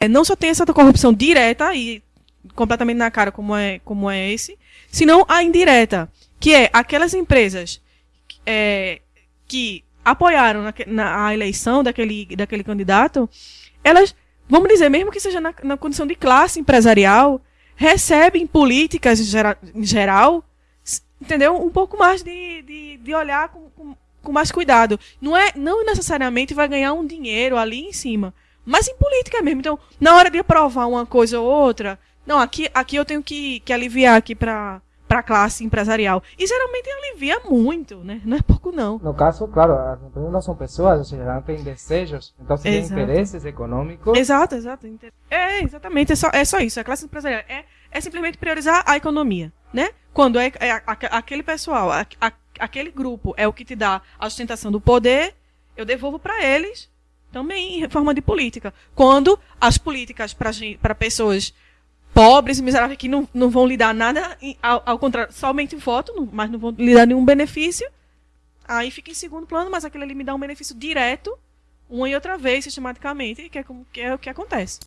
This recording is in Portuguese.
é, não só tem essa corrupção direta e completamente na cara como é, como é esse, senão a indireta, que é aquelas empresas é, que apoiaram na, na, a eleição daquele, daquele candidato, elas, vamos dizer, mesmo que seja na, na condição de classe empresarial, recebem políticas em geral, em geral entendeu? Um pouco mais de, de, de olhar com, com, com, mais cuidado. Não é não necessariamente vai ganhar um dinheiro ali em cima, mas em política mesmo. Então, na hora de aprovar uma coisa ou outra, não, aqui, aqui eu tenho que, que aliviar aqui para para a classe empresarial. E geralmente alivia muito, né? Não é pouco, não. No caso, claro, as empresas não são pessoas, ou seja, não têm desejos, então se tem interesses econômicos. Exato, exato. É, exatamente, é só, é só isso. A classe empresarial é, é simplesmente priorizar a economia, né? Quando é, é a, a, aquele pessoal, a, aquele grupo é o que te dá a sustentação do poder, eu devolvo para eles também em forma de política. Quando as políticas para pessoas pobres e miseráveis que não, não vão lhe dar nada, ao, ao contrário, somente voto, mas não vão lhe dar nenhum benefício. Aí fica em segundo plano, mas aquele ali me dá um benefício direto, uma e outra vez, sistematicamente, que é, que é o que acontece.